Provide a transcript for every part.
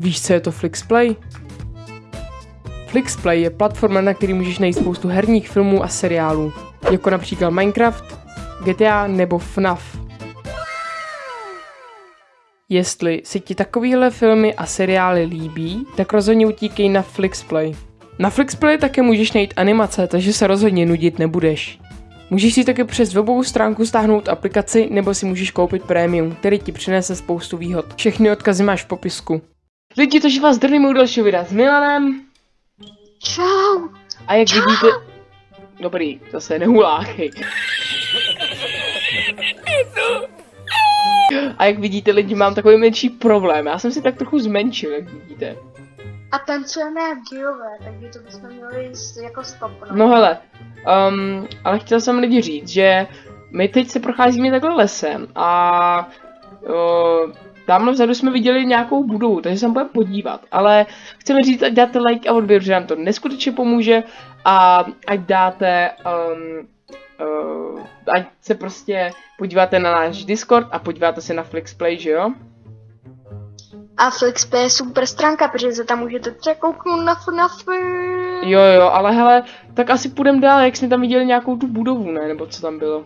Víš, co je to Flixplay? Flixplay je platforma, na který můžeš najít spoustu herních filmů a seriálů, jako například Minecraft, GTA nebo FNAF. Jestli se ti takovéhle filmy a seriály líbí, tak rozhodně utíkej na Flixplay. Na Flixplay také můžeš najít animace, takže se rozhodně nudit nebudeš. Můžeš si také přes webovou stránku stáhnout aplikaci nebo si můžeš koupit prémium, který ti přinese spoustu výhod. Všechny odkazy máš v popisku. Lidi, takže vás zdravím u dalšího videa s Milanem. Čau. A jak vidíte... Dobrý, zase nehuláchej. A jak vidíte lidi, mám takový menší problém. Já jsem si tak trochu zmenšil, jak vidíte. A tancujeme jak geové, takže to bychom měli jako stopnout. No hele, um, ale chtěl jsem lidi říct, že my teď se procházíme takhle lesem a uh, tamhle vzadu jsme viděli nějakou budovu, takže se tam budeme podívat, ale chceme říct, ať dáte like a odběr, že nám to neskutečně pomůže a ať dáte, um, uh, ať se prostě podíváte na náš Discord a podíváte se na Flixplay, že jo? A Flixpay je super stránka, protože se tam můžete třeba kouknout na FNAFy. Jo jo, ale hele, tak asi půjdeme dál, jak jsme tam viděli nějakou tu budovu, ne, nebo co tam bylo.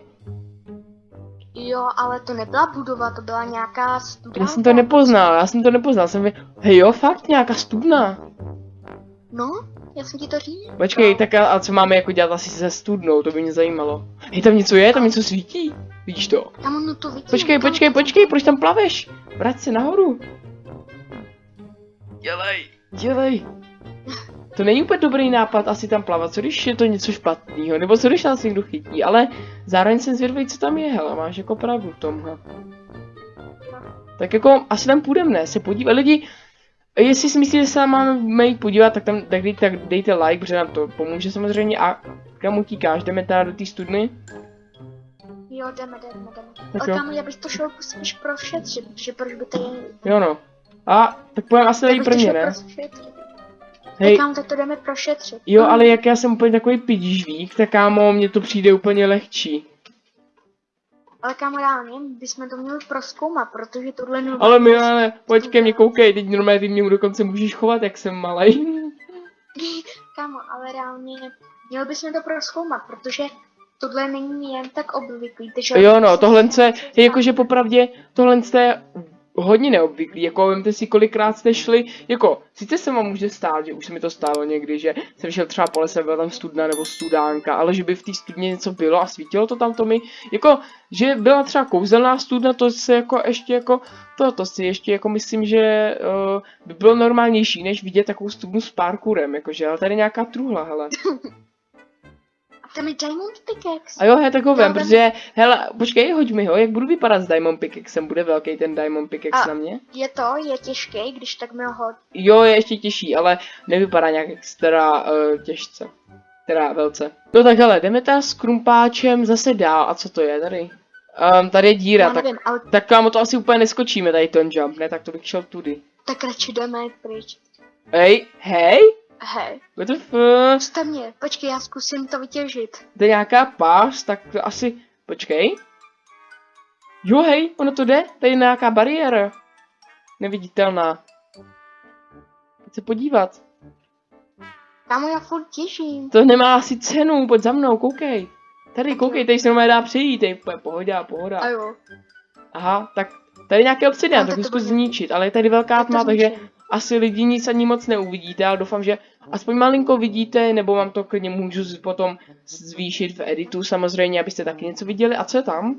Jo, ale to nebyla budova, to byla nějaká studánka. Já jsem to nepoznal, já jsem to nepoznal, jsem vě... Hej jo, fakt, nějaká studna. No, já jsem ti to říct. Počkej, tak a, a co máme jako dělat asi se studnou, to by mě zajímalo. Hej, tam něco je, tam něco svítí, vidíš to? Tam ono to vidím. Počkej, tam počkej, počkej, proč tam plaveš? Vrať se nahoru. Dělej, dělej. To není úplně dobrý nápad asi tam plavat, co když je to něco špatného, nebo co když nás někdo chytí, ale zároveň jsem zvědavý, co tam je, hele, máš jako pravdu v tomhle. Tak jako, asi tam půjdeme, ne, se podívat, lidi, jestli si myslíte, že se tam máme jít podívat, tak tam tak dejte, tak dejte like, protože nám to pomůže samozřejmě a kam utíkáš, jdeme teda do té studny? Jo, jdeme, jdeme, jdeme. Tak Ale jo. kámo, já bych to šel spíš prošetřit, protože proč by to je... Jo no. A, tak půjdeme asi tady prvně, šel ne? prošetřit. Hej. Kámo, tak to jdeme prošetřit. Jo, Mm. ale jak já jsem úplně takový pidížvík, tak kámo, mně to přijde úplně lehčí. Ale kámo, reálně bychom to měli proskoumat, protože tohle je Ale Milane, pojď ke mně, koukej, teď normálně ty mě dokonce můžeš chovat, jak jsem malej. Kámo, ale reálně měli bychom to proskoumat, protože tohle není jen tak obvyklý. Takže Jo no, tohle je, je jakože popravdě, tohle je hodně neobvyklý, jako vemte si kolikrát jste šli, jako, sice se vám může stát, že už se mi to stalo někdy, že jsem šel třeba po lese, byla tam studna nebo studánka, ale že by v té studně něco bylo a svítilo to tam to mi, jako, že byla třeba kouzelná studna, to se jako ještě jako, to, to si ještě jako myslím, že uh, by bylo normálnější, než vidět takovou studnu s parkourem, jakože, ale tady nějaká truhla, hele. A tam je Diamond Pickaxe. A jo, he, tak ho vem, Já protože, hele, počkej, hoď mi ho, jak budu vypadat s Diamond Pickaxem, bude velký ten Diamond Pickaxe A- na mě? Je to, je těžký, když tak mi ho... Jo, je ještě těžší, ale nevypadá nějak extra uh, těžce. Teda velce. No tak hele, jdeme teda s krumpáčem zase dál. A co to je tady? Um, tady je díra, Já tak, nevím, ale tak kámo, to asi úplně neskočíme tady ten jump, ne? Tak to bych šel tudy. tak radši jdeme pryč. Hej, hej? Hej, What the fuck? puste mě, počkej, já zkusím to vytěžit. To je nějaká pás, tak to asi... Počkej. Jo, hej, ono to jde. Tady je nějaká bariéra. Neviditelná. Pojď se podívat. Kámo, já furt těžím. To nemá asi cenu, pojď za mnou, koukej. Tady, koukej, tady se normálně dá přejít, tady je pohoda, pohoda. A jo. Aha, tak tady je nějaký obsidian, No, tak to zkus zničit, ale je tady velká tma, takže. Asi lidi nic ani moc neuvidíte, ale doufám, že aspoň malinko vidíte, nebo vám to klidně můžu potom zvýšit v editu samozřejmě, abyste taky něco viděli. A co je tam?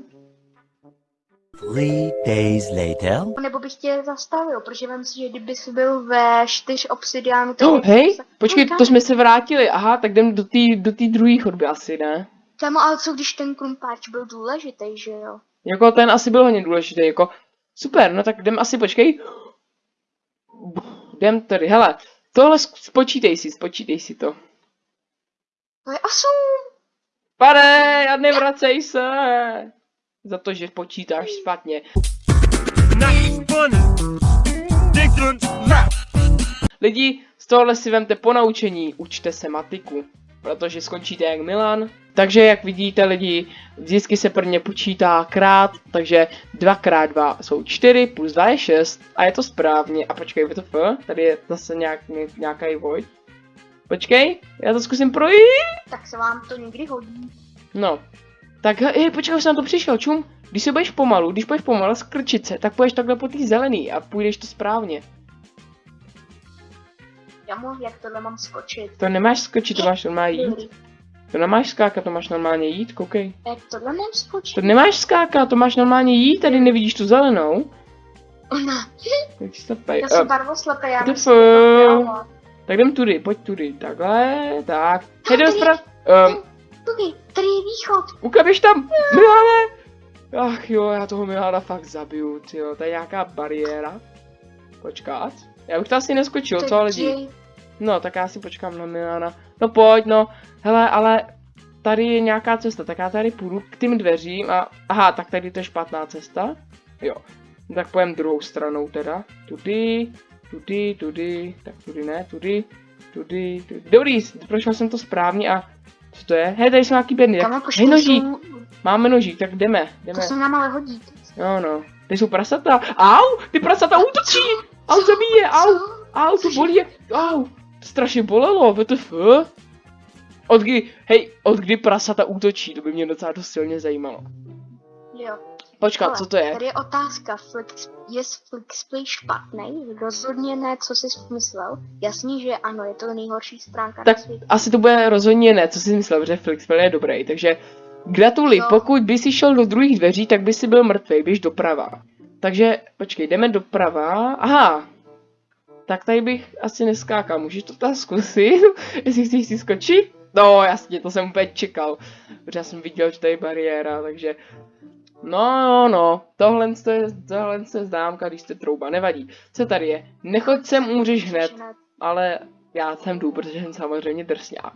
Three days later. Nebo bych tě zastavil, protože vím si, že kdyby jsi byl ve čtyř obsidiánu, tak Oh, hej, se- počkej, No, to jsme se vrátili, aha, tak jdem do té do té druhé chodby asi, ne? Kámo, ale co když ten krumpáč byl důležitý, že jo? Jako ten asi byl hodně důležitý, jako super, no tak jdem asi, počkej. Jdem tady, hele, tohle spočítej si, spočítej si to. To je osm. Pane, a nevracej se! Za to, že počítáš špatně. Lidi, z tohohle si vemte ponaučení, učte se matiku. Protože skončíte jak Milan. Takže jak vidíte lidi, vždycky se prvně počítá krát, takže 2 krát 2 jsou 4, plus 2 je 6 a je to správně. A počkej, WTF, tady je zase nějak, nějaký void. Počkej, já to zkusím projít. Tak se vám to někdy hodí. No, tak hej, počkej, už jsem na to přišel, čum. Když se budeš pomalu, když budeš pomalu skrčit se, tak půjdeš takhle po té zelený a půjdeš to správně. Já mu, jak tohle mám skočit. To nemáš skočit, to máš normálně jít. To nemáš skákat, to máš normálně jít, koukej. Jak tohle mám skočit? To nemáš skákat, to máš normálně jít, tady nevidíš tu zelenou. Ona. Tak si to pej. Já jsem Uh, barvoslepý, já myslím, tak jdem tudy, pojď tudy, takhle, tak. Hej, jdem. Um, Tudy, tady je východ. Uka, běž tam, Milane! Ach jo, já toho Milana fakt zabiju, tyjo, to je nějaká bariéra. Počkat. Já bych to asi neskočil, co lidi? No, tak já si počkám na Milana. No pojď, no. Hele, ale tady je nějaká cesta, tak já tady půjdu k tím dveřím a... Aha, tak tady to je špatná cesta. Jo. No, tak pojem druhou stranou teda. Tudy, tudy, tudy, tak tudy ne, tudy, tudy, tudy. Dobrý, prošel jsem to správně a... Co to je? Hej, tady jsou nějaký bedny. Jako Hej, nožík, jsou- máme nožík, tak jdeme, To jdeme. se nám ale hodí. No, no. Ty jsou prasata. Au, ty prasata útočí. Au, zabíje, au. Au, to bolí. Au, strašně bolelo, WTF. Od kdy, hej, od kdy prasata útočí, to by mě docela dost silně zajímalo. Jo. Počkat, Ale co to je? Tady je otázka, Flix, je Flixplay špatný? Rozhodně ne, co jsi myslel. Jasně, že ano, je to nejhorší stránka Tak na světě. asi to bude rozhodně ne, co si myslel, že Flixpel je dobrý, takže gratuluji, No. pokud by si šel do druhých dveří, tak by si byl mrtvý, běž doprava. Takže, počkej, jdeme doprava, aha, tak tady bych asi neskákal, můžeš to tam zkusit, jestli chceš si skočit? No jasně, to jsem úplně čekal, protože já jsem viděl, že tady je bariéra, takže No, no, no, tohle je, tohle je známka, když jste trouba, nevadí. Co tady je? Nechoď sem, umřeš hned ale já sem jdu, protože jsem samozřejmě drsňák.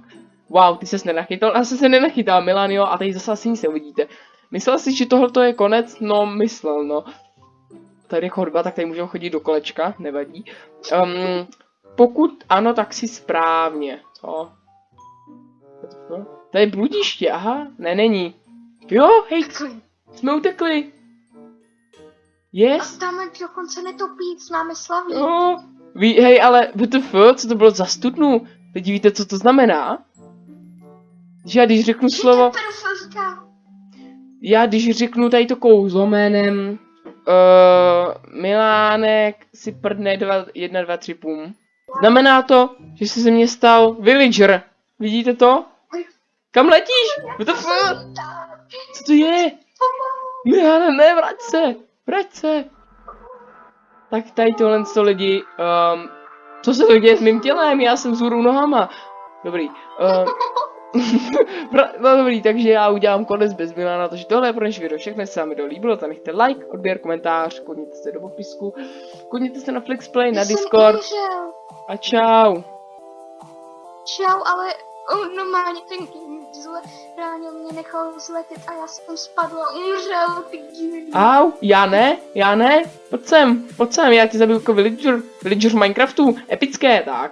Wow, ty ses nenachytal, já jsem se nenachytal, Milan, jo, a tady zase asi nic neuvidíte. Myslel si, že tohle je konec? No, myslel, no. Tady je chodba, tak tady můžeme chodit do kolečka, nevadí. Um, pokud ano, tak si správně. Co? To je bludiště, aha, ne, není. Jo, hej, jsme utekli. Yes. A tam dokonce netopí, s námi slaví. No, ví, hej, ale WTF, co to bylo za studnu? Teď víte, co to znamená? Že já když řeknu slovo, já když řeknu tady to kouzlo jménem uh, Milánek si prdne dva, jedna, dva, tři pum. Znamená to, že se ze mě stal villager. Vidíte to? Kam letíš? Co to je? Miláne, ne, vrať se! Vrať se! Tak tady tohle to lidi, um, co se to děje s mým tělem? Já jsem vzhůru nohama. Dobrý. Um, no dobrý, takže já udělám konec bez Milana, takže tohle je pro dnešní video všechno, jestli se vám video líbilo, tak nechte like, odběr, komentář, kodněte se do popisku, kodněte se na Flixplay, na Discord a čau. Čau, ale on normálně ten zle, reálně mě nechal zletět a já jsem spadla, umřel, ty divný. Au, já ne, já ne, pojď sem, pojď sem, já ti zabiju jako villager, villager v Minecraftu, epické, tak.